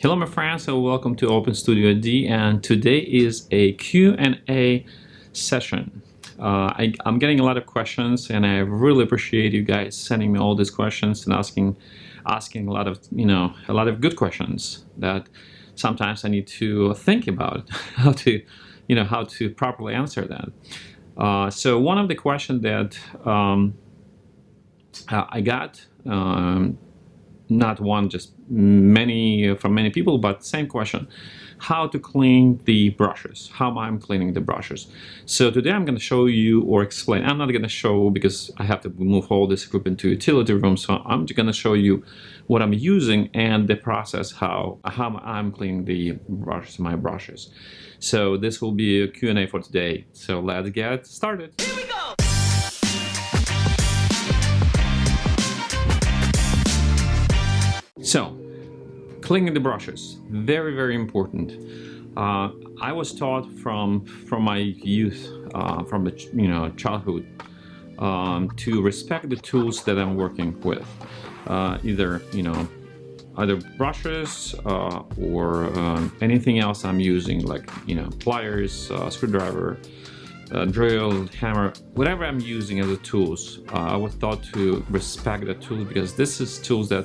Hello my friends and welcome to Open Studio D and today is a Q&A session. Uh, I, am getting a lot of questions and I really appreciate you guys sending me all these questions and asking asking a lot of you know a lot of good questions that sometimes I need to think about how to you know how to properly answer that. Uh, so one of the questions that um, uh, I got um, not one, just many uh, from many people, but same question. How to clean the brushes, how I'm cleaning the brushes. So today I'm going to show you or explain. I'm not going to show because I have to move all this group into utility room. So I'm just going to show you what I'm using and the process, how, how I'm cleaning the brushes, my brushes. So this will be a Q&A for today. So let's get started. So, cleaning the brushes, very, very important. Uh, I was taught from from my youth, uh, from the you know childhood, um, to respect the tools that I'm working with. Uh, either you know, either brushes uh, or um, anything else I'm using, like you know pliers, uh, screwdriver, uh, drill, hammer, whatever I'm using as a tools. I was taught to respect the tools because this is tools that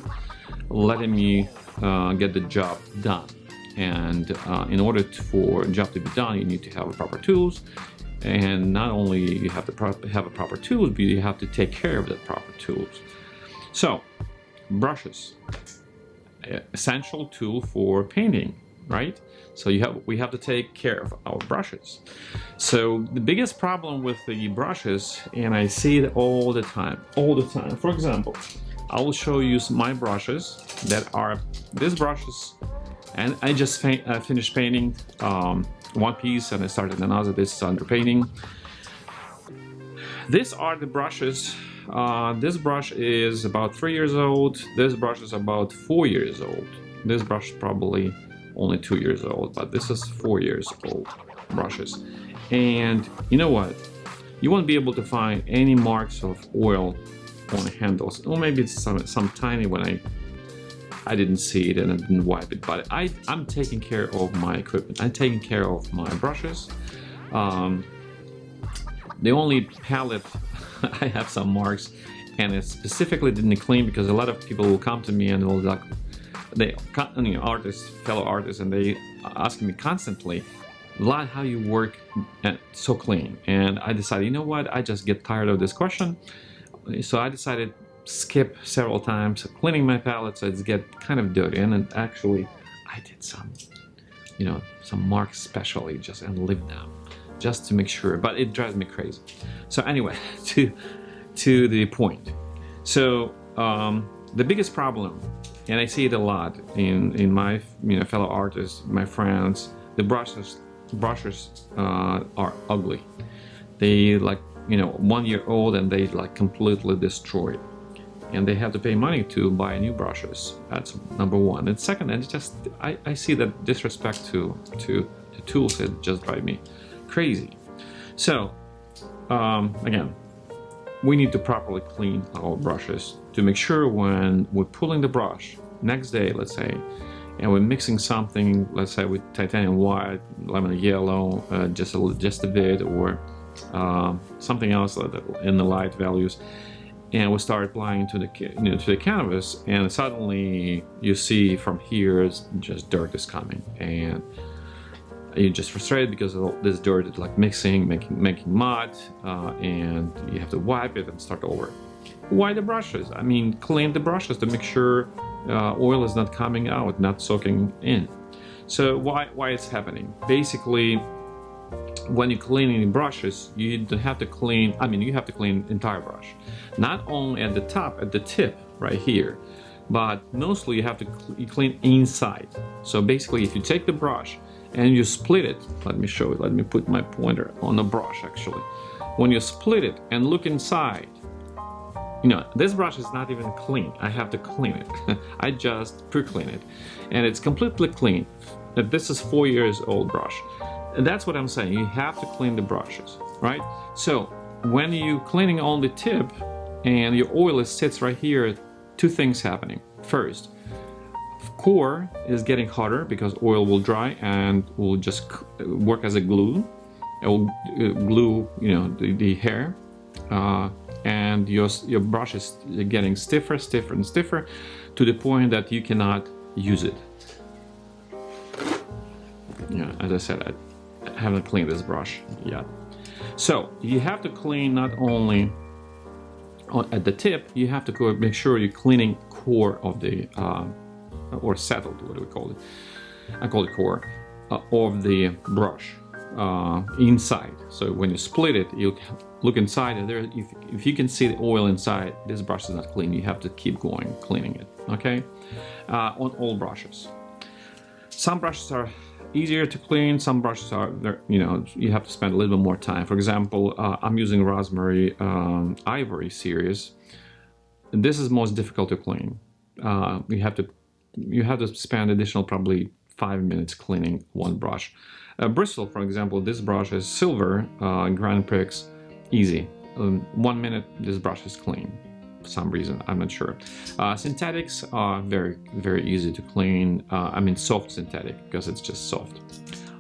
letting me uh, get the job done. And uh, in order to, for a job to be done, you need to have proper tools. And not only you have to have a proper tools, but you have to take care of the proper tools. So, brushes, essential tool for painting, right? So you have we have to take care of our brushes. So the biggest problem with the brushes, and I see it all the time, all the time. For example, I will show you my brushes that are these brushes and I just uh, finished painting um, one piece and I started another. This is under painting. These are the brushes uh, this brush is about three years old this brush is about four years old. This brush is probably only two years old but this is four years old brushes. And you know what? You won't be able to find any marks of oil on handles. Or maybe it's some, some tiny one I I didn't see it and I didn't wipe it, but I, I'm taking care of my equipment. I'm taking care of my brushes. Um, the only palette I have some marks and it specifically didn't clean because a lot of people will come to me and will like they you know artists fellow artists and they ask me constantly lot how you work so clean and I decided you know what I just get tired of this question so I decided skip several times cleaning my palette so it's get kind of dirty. And actually I did some you know some marks specially just and leave them just to make sure. But it drives me crazy. So anyway to to the point. So um, the biggest problem and I see it a lot in in my you know fellow artists my friends the brushes brushes uh, are ugly. They like you know, one year old and they like completely destroyed. And they have to pay money to buy new brushes. That's number one. And second, and just I, I see that disrespect to to the tools it just drive me crazy. So um, again, we need to properly clean our brushes to make sure when we're pulling the brush next day, let's say, and we're mixing something, let's say with titanium white, lemon yellow, uh, just a, just a bit, or uh, something else in the light values. And we start applying to the you know, to the canvas and suddenly you see from here just dirt is coming. And you're just frustrated because this dirt is like mixing making making mud uh, and you have to wipe it and start over. Why the brushes? I mean clean the brushes to make sure uh, oil is not coming out not soaking in. So why why it's happening? Basically when you're cleaning brushes, you don't have to clean, I mean, you have to clean entire brush. Not only at the top, at the tip right here, but mostly you have to clean inside. So basically, if you take the brush and you split it, let me show it, let me put my pointer on the brush actually. When you split it and look inside, you know, this brush is not even clean. I have to clean it. I just pre-clean it. And it's completely clean. This is four years old brush. That's what I'm saying. You have to clean the brushes, right? So when you're cleaning on the tip and your oil sits right here, two things happening. First, core is getting hotter because oil will dry and will just work as a glue. It will uh, glue, you know, the, the hair, uh, and your your brush is getting stiffer, stiffer, and stiffer, to the point that you cannot use it. Yeah, as I said, haven't cleaned this brush yet. So you have to clean not only at the tip, you have to make sure you're cleaning core of the uh, or settled, what do we call it? I call it core, uh, of the brush uh, inside. So when you split it, you look inside and there, if, if you can see the oil inside, this brush is not clean. You have to keep going, cleaning it, okay? Uh, on all brushes. Some brushes are easier to clean, some brushes are, you know, you have to spend a little bit more time. For example, uh, I'm using Rosemary um, Ivory series. This is most difficult to clean. Uh, you have to you have to spend additional probably five minutes cleaning one brush. Uh, Bristle, for example, this brush is silver, uh, Grand Prix, easy. Um, one minute, this brush is clean. Some reason, I'm not sure. Uh, synthetics are very, very easy to clean. Uh, I mean, soft synthetic because it's just soft.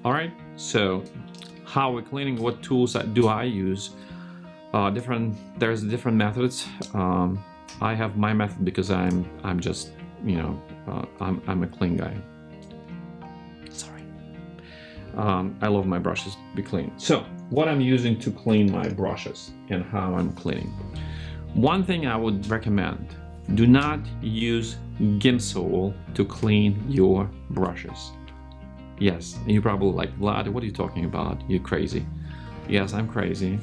All right, so how we're cleaning, what tools do I use? Uh, different, there's different methods. Um, I have my method because I'm, I'm just, you know, uh, I'm, I'm a clean guy. Sorry. Um, I love my brushes to be clean. So what I'm using to clean my brushes and how I'm cleaning. One thing I would recommend, do not use Gamsol to clean your brushes. Yes, you're probably like, Vlad, what are you talking about? You're crazy. Yes, I'm crazy.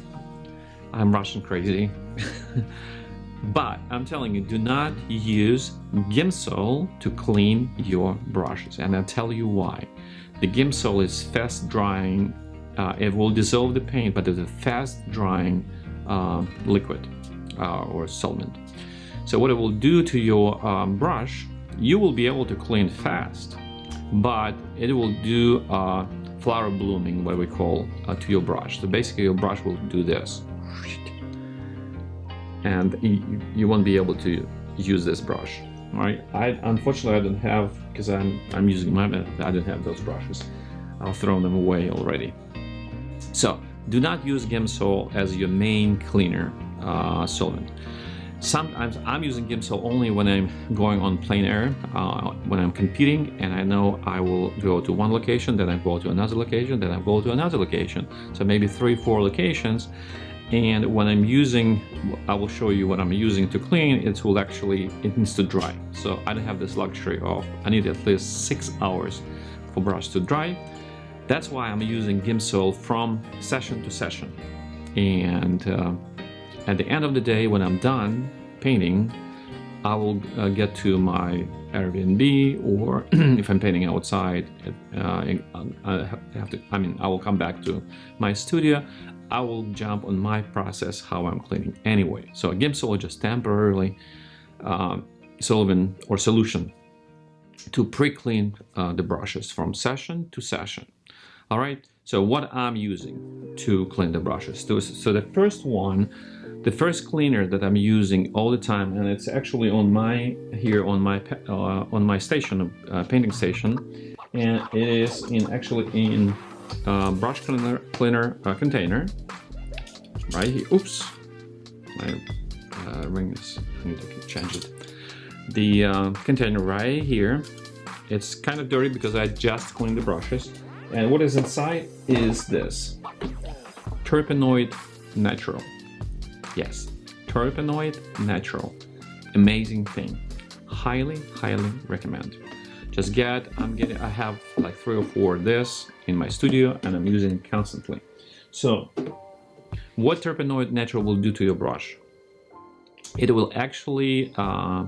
I'm Russian crazy. But I'm telling you, do not use Gamsol to clean your brushes. And I'll tell you why. The Gamsol is fast drying. Uh, it will dissolve the paint, but it's a fast drying uh, liquid or solvent. So what it will do to your um, brush, you will be able to clean fast, but it will do uh, flower blooming, what we call, uh, to your brush. So basically your brush will do this and you, you won't be able to use this brush. Right? I unfortunately I don't have because I'm I'm using my. I don't have those brushes. I'll throw them away already. So do not use Gamsol as your main cleaner uh, solvent. Sometimes I'm using Gamsol only when I'm going on plein air, uh, when I'm competing, and I know I will go to one location, then I go to another location, then I go to another location. So maybe three, four locations, and when I'm using I will show you what I'm using to clean it will actually it needs to dry so I don't have this luxury of I need at least six hours for brush to dry that's why I'm using Gamsol from session to session and uh, at the end of the day when I'm done painting I will uh, get to my Airbnb or if I'm painting outside uh, I have to I mean I will come back to my studio I will jump on my process how I'm cleaning anyway. So Gamsol is just temporarily um, solvent or solution to pre-clean uh, the brushes from session to session. All right, so what I'm using to clean the brushes. So the first one, the first cleaner that I'm using all the time, and it's actually on my, here on my, uh, on my station, uh, painting station, and it is in actually in uh, brush cleaner, cleaner uh, container right here. Oops, my uh, ring is, I need to change it. The uh, container right here, it's kind of dirty because I just cleaned the brushes. And what is inside is this, Turpenoid Natural. Yes, Turpenoid Natural. Amazing thing. Highly, highly recommend. Just get, I'm getting, I have like three or four of this in my studio and I'm using it constantly. So what Turpenoid Natural will do to your brush? It will actually uh,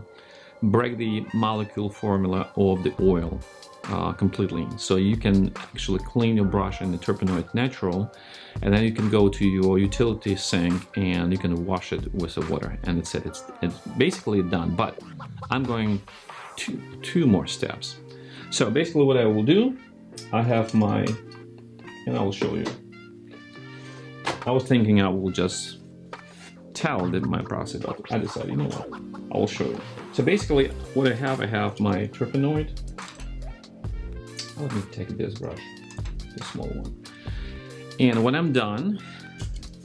break the molecule formula of the oil uh, completely. So you can actually clean your brush in the Turpenoid Natural and then you can go to your utility sink and you can wash it with the water and it's it. It's, it's basically done, but I'm going two, two more steps. So basically what I will do, I have my, and I will show you. I was thinking I will just tell that my process, but I decided, you know what, I will show you. So basically, what I have, I have my Turpenoid. Let me take this brush, the small one. And when I'm done,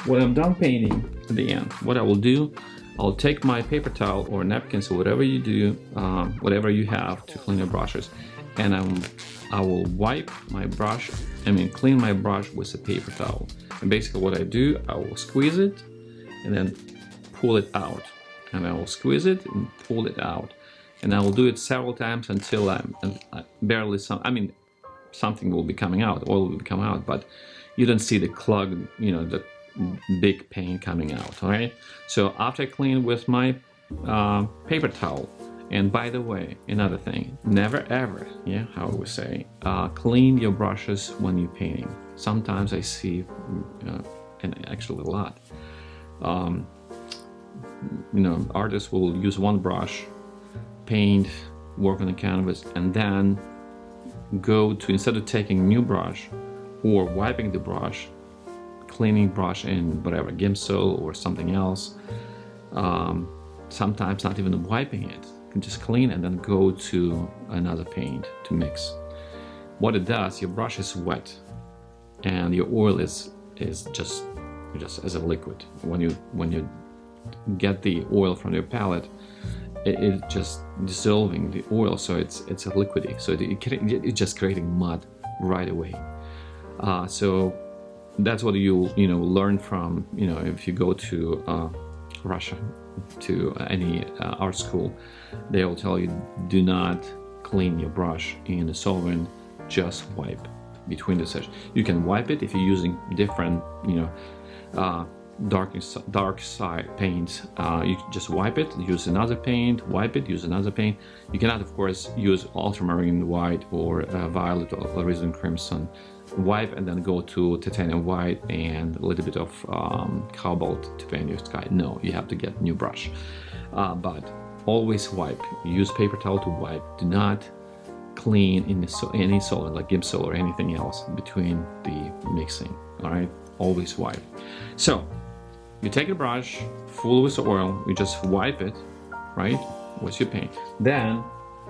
when I'm done painting at the end, what I will do, I'll take my paper towel or napkins or whatever you do, um, whatever you have to clean your brushes, and I'm, I will wipe my brush, I mean clean my brush with a paper towel. And basically what I do, I will squeeze it and then pull it out. And I will squeeze it and pull it out. And I will do it several times until I'm barely some, I mean, something will be coming out, oil will come out, but you don't see the clog, you know, the big paint coming out, all right? So after I clean with my uh, paper towel, and by the way, another thing, never ever, yeah, how I would say, uh, clean your brushes when you're painting. Sometimes I see, uh, and actually a lot, um, you know, artists will use one brush, paint, work on the canvas, and then go to, instead of taking new brush or wiping the brush, cleaning brush in whatever, Gamsol or something else, um, sometimes not even wiping it, you can just clean and then go to another paint to mix. What it does, your brush is wet and your oil is is just just as a liquid. When you when you get the oil from your palette, it, it just dissolving the oil, so it's it's a liquidy. So it, it, it's just creating mud right away. Uh, so that's what you you know learn from you know if you go to uh, Russia to any uh, art school, they will tell you do not clean your brush in the solvent, just wipe between the sessions. You can wipe it if you're using different you know uh, dark dark side paints. Uh, you just wipe it, use another paint, wipe it, use another paint. You cannot, of course, use ultramarine white or uh, violet or alizarin crimson. Wipe and then go to titanium white and a little bit of um, cobalt to paint your sky. No, you have to get new brush. Uh, but always wipe. Use paper towel to wipe. Do not clean in any solid like Gamsol or anything else between the mixing. All right, always wipe. So you take a brush full with oil, you just wipe it, right, with your paint. Then,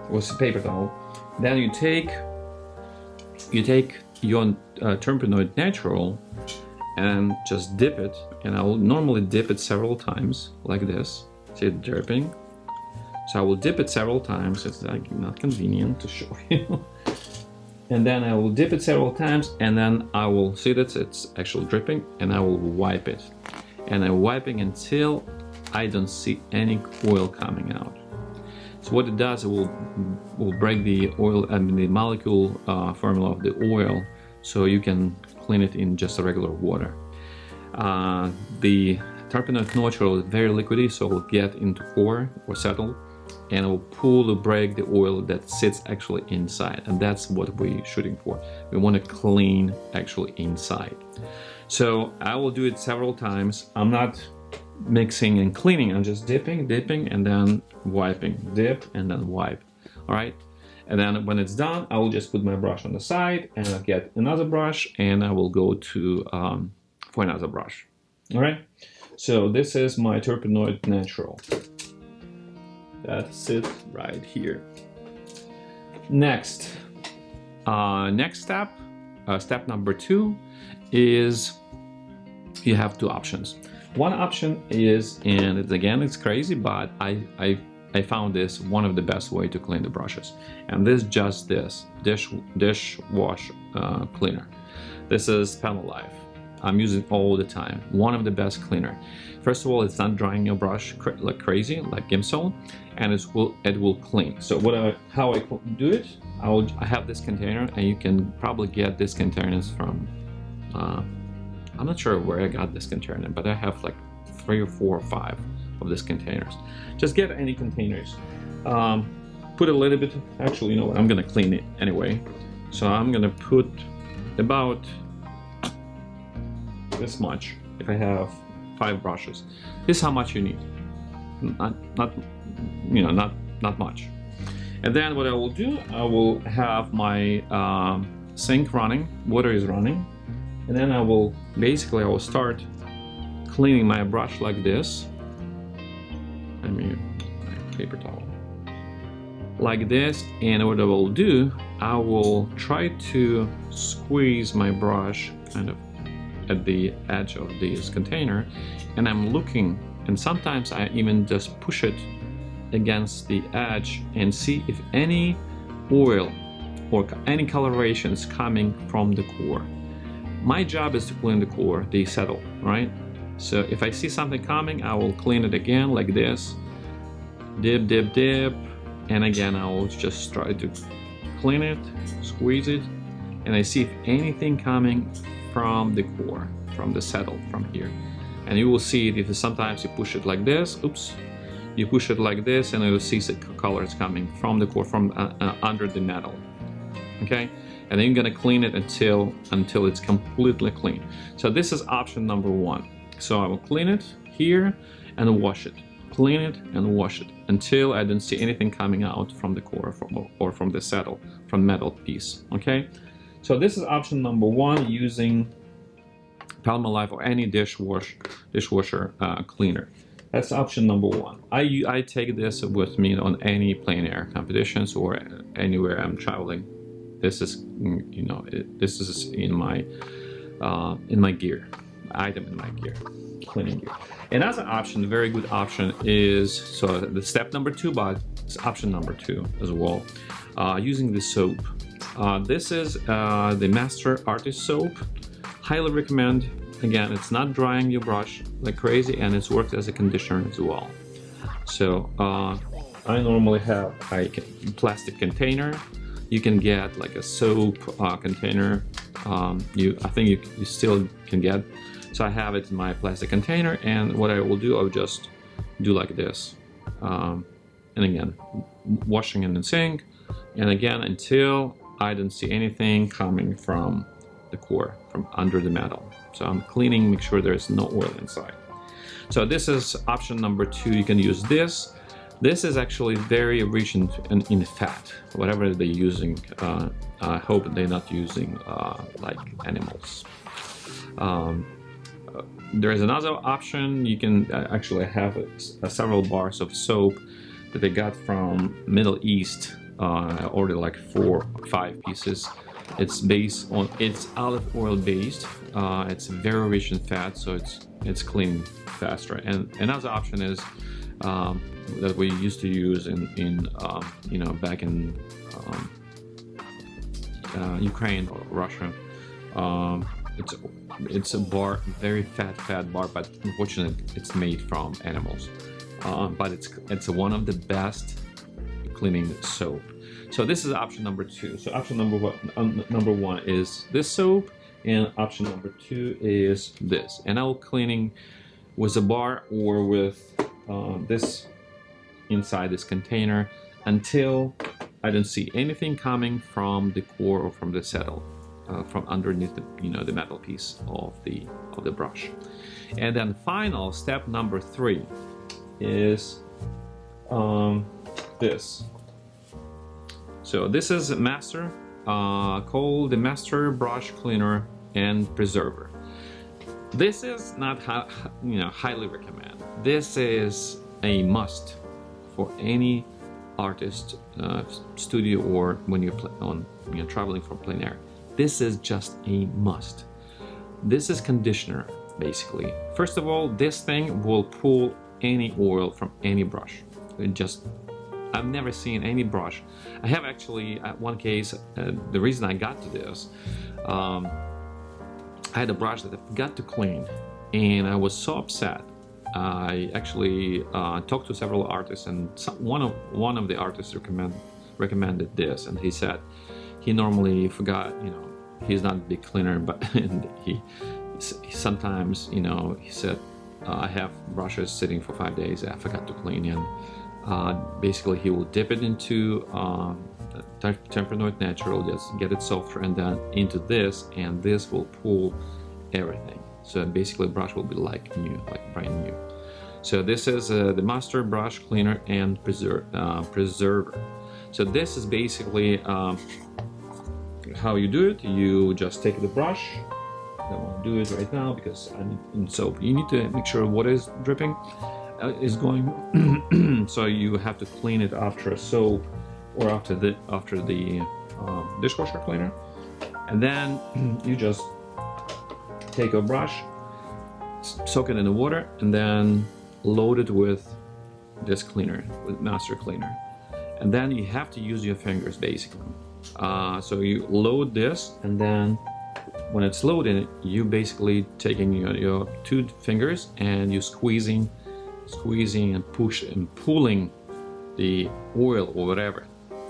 with the paper towel, then you take you take your uh, Turpenoid Natural and just dip it, and I will normally dip it several times, like this. See it dripping? So I will dip it several times, it's like not convenient to show you. and then I will dip it several times, and then I will see that it's actually dripping, and I will wipe it and I'm wiping until I don't see any oil coming out. So what it does, it will, will break the oil, I mean the molecule uh, formula of the oil so you can clean it in just a regular water. Uh, the Turpenoid natural is very liquidy so it will get into core or settle and it will pull or break the oil that sits actually inside and that's what we're shooting for. We want to clean actually inside. So I will do it several times. I'm not mixing and cleaning. I'm just dipping, dipping, and then wiping. Dip and then wipe. All right. And then when it's done, I will just put my brush on the side and I'll get another brush and I will go to um, for another brush. All right. So this is my Turpenoid Natural. That's it right here. Next, uh, next step, uh, step number two is you have two options. One option is, and it's, again, it's crazy, but I, I, I found this one of the best way to clean the brushes. And this just this, dish, dish wash uh, cleaner. This is Palmolive. I'm using all the time. One of the best cleaner. First of all, it's not drying your brush like crazy, like Gamsol, and it will it will clean. So what I, how I do it, I will I have this container, and you can probably get these containers from uh, I'm not sure where I got this container, but I have like three or four or five of these containers. Just get any containers. Um, put a little bit, actually, you know what, I'm gonna clean it anyway. So I'm gonna put about this much if I have five brushes. This is how much you need. Not, not, you know, not, not much. And then what I will do, I will have my um, sink running, water is running, and then I will basically I will start cleaning my brush like this I mean paper towel like this and what I will do I will try to squeeze my brush kind of at the edge of this container and I'm looking and sometimes I even just push it against the edge and see if any oil or any coloration is coming from the core. My job is to clean the core, the settle, right? So if I see something coming, I will clean it again like this. Dip, dip, dip. And again, I will just try to clean it, squeeze it, and I see if anything coming from the core, from the saddle, from here. And you will see it if sometimes you push it like this, oops, you push it like this and you'll see the colors coming from the core, from uh, uh, under the metal, okay? And then you're gonna clean it until, until it's completely clean. So this is option number one. So I will clean it here and wash it. Clean it and wash it until I don't see anything coming out from the core or from the saddle, from metal piece, okay? So this is option number one using Palmolive or any dishwash, dishwasher uh, cleaner. That's option number one. I, I take this with me on any plein air competitions or anywhere I'm traveling. This is, you know, this is in my uh, in my gear item in my gear, cleaning gear. Another option, very good option is, so the step number two, but it's option number two as well, uh, using the soap. Uh, this is uh, the Master Artist Soap. Highly recommend. Again, it's not drying your brush like crazy and it's worked as a conditioner as well. So uh, I normally have a plastic container. You can get like a soap uh, container. Um, you, I think you, you still can get so I have it in my plastic container and what I will do, I'll just do like this. Um, and again, washing in the sink. And again, until I don't see anything coming from the core, from under the metal. So I'm cleaning, make sure there's no oil inside. So this is option number two. You can use this. This is actually very rich in, in, in fat, whatever they're using. Uh, I hope they're not using uh, like animals. Um, there is another option. You can uh, actually have a, several bars of soap that they got from Middle East. Uh, I ordered like four, five pieces. It's based on it's olive oil based. Uh, it's very rich in fat, so it's it's clean faster. And another option is um, that we used to use in in um, you know back in um, uh, Ukraine or Russia. Um, it's it's a bar, very fat, fat bar, but unfortunately, it's made from animals. Uh, but it's it's one of the best cleaning soap. So this is option number two. So option number one, um, number one is this soap, and option number two is this. And I'll cleaning with a bar or with uh, this inside this container until I don't see anything coming from the core or from the saddle uh, from underneath the you know the metal piece of the of the brush. And then final step number three is um, this. So this is master uh, called the master brush cleaner and preserver this is not you know highly recommend this is a must for any artist uh, studio or when you're on you know traveling for plein air this is just a must. This is conditioner, basically. First of all, this thing will pull any oil from any brush. It just, I've never seen any brush. I have actually, at one case, uh, the reason I got to this, um, I had a brush that I forgot to clean and I was so upset. I actually uh, talked to several artists and some, one of one of the artists recommend, recommended this and he said he normally forgot, you know, he's not a big cleaner, but he, he sometimes, you know, he said, uh, I have brushes sitting for five days. I forgot to clean and uh, basically he will dip it into um, Turpenoid Natural, just get it softer and then into this and this will pull everything. So basically brush will be like new, like brand new. So this is uh, the Master Brush Cleaner and preser uh, Preserver. So this is basically um, how you do it, you just take the brush. I won't do it right now because I'm in soap. You need to make sure what is dripping uh, is going. so you have to clean it after soap or after the after the uh, dishwasher cleaner, and then you just take a brush, soak it in the water, and then load it with this cleaner, with master cleaner, and then you have to use your fingers basically. Uh, so you load this, and then when it's loaded, you basically taking your, your two fingers and you squeezing, squeezing and push and pulling the oil or whatever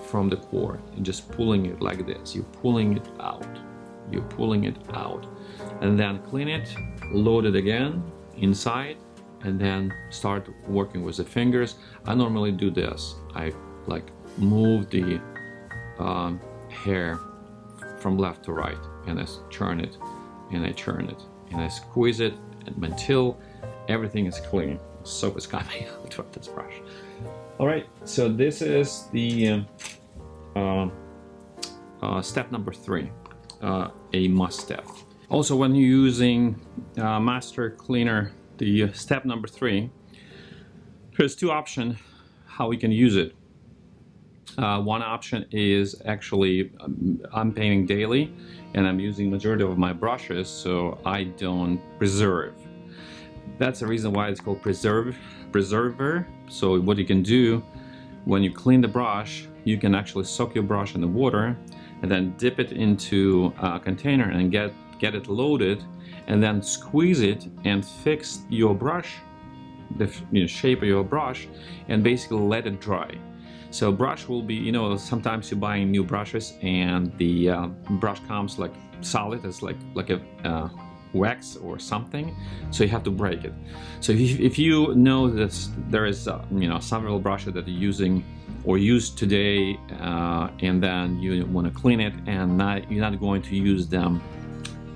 from the core and just pulling it like this. You're pulling it out. You're pulling it out. And then clean it, load it again inside, and then start working with the fingers. I normally do this. I like move the um, hair from left to right and I churn it and I churn it and I squeeze it until everything is clean. Soap is coming out of this brush. All right, so this is the uh, step number three, uh, a must step. Also, when you're using uh, Master Cleaner, the step number three, there's two options how we can use it. Uh, one option is actually um, I'm painting daily and I'm using majority of my brushes so I don't preserve. That's the reason why it's called preserve preserver. So what you can do when you clean the brush, you can actually soak your brush in the water and then dip it into a container and get get it loaded and then squeeze it and fix your brush the you know, shape of your brush and basically let it dry. So brush will be, you know, sometimes you're buying new brushes and the uh, brush comes like solid, it's like like a uh, wax or something, so you have to break it. So if, if you know that there is, uh, you know, several brushes that you're using or used today, uh, and then you want to clean it and not, you're not going to use them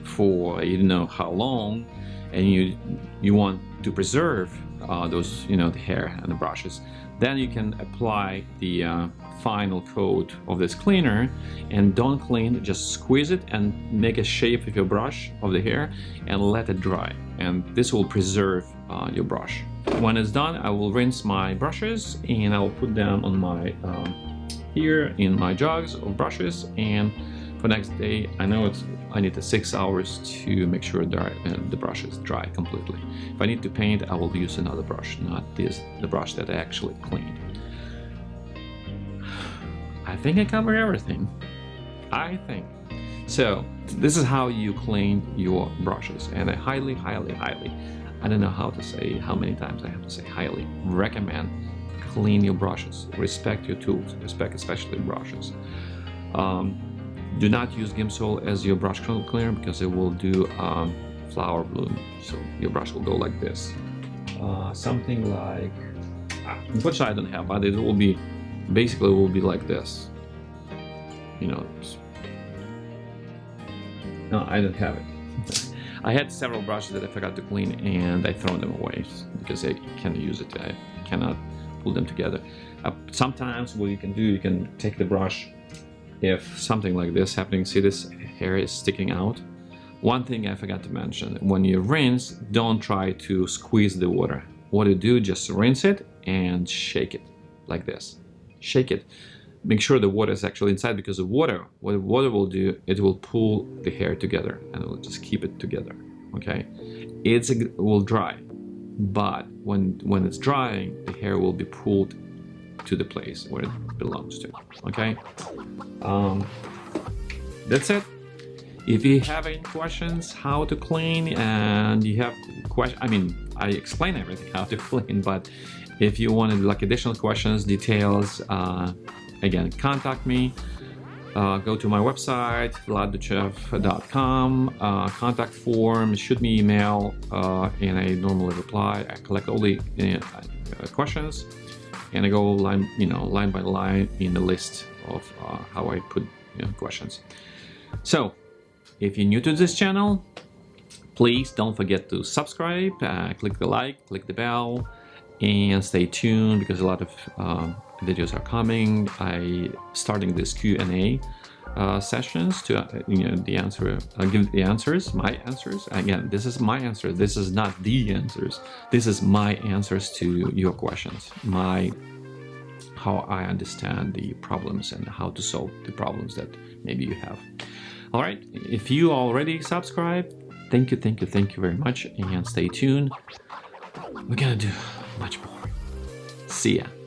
for you know how long, and you you want to preserve uh, those, you know, the hair and the brushes. Then you can apply the uh, final coat of this cleaner and don't clean, just squeeze it and make a shape with your brush of the hair and let it dry. And this will preserve uh, your brush. When it's done, I will rinse my brushes and I will put them on my um, here in my jugs of brushes and for next day I know it's I need the six hours to make sure dry, uh, the brush is dry completely if I need to paint I will use another brush not this the brush that I actually cleaned I think I covered everything I think so this is how you clean your brushes and I highly highly highly I don't know how to say how many times I have to say highly recommend clean your brushes respect your tools respect especially brushes um, do not use Gamsol as your brush cleaner because it will do um, flower bloom. So your brush will go like this. Uh, something like, which I don't have, but it will be, basically will be like this. You know, no, I don't have it. I had several brushes that I forgot to clean and I throw them away because I can't use it. I cannot pull them together. Uh, sometimes what you can do, you can take the brush if something like this happening, see this hair is sticking out. One thing I forgot to mention, when you rinse, don't try to squeeze the water. What you do, just rinse it and shake it like this. Shake it. Make sure the water is actually inside because the water, what water will do, it will pull the hair together and it will just keep it together, okay? It's, it will dry, but when, when it's drying, the hair will be pulled to the place where it belongs to, okay? Um, that's it. If you have any questions how to clean and you have question, I mean, I explain everything how to clean, but if you wanted like additional questions, details, uh, again, contact me. Uh, go to my website, vladduchev.com, uh, contact form, shoot me email, uh, and I normally reply. I collect all the uh, questions and I go line, you know, line by line in the list of uh, how I put you know, questions. So, if you're new to this channel, please don't forget to subscribe, uh, click the like, click the bell, and stay tuned because a lot of uh, videos are coming. I starting this Q&A uh, sessions to uh, you know the answer uh, give the answers my answers again this is my answer this is not the answers this is my answers to your questions my how I understand the problems and how to solve the problems that maybe you have. All right, if you already subscribe thank you, thank you, thank you very much, and stay tuned. We're gonna do much more. See ya.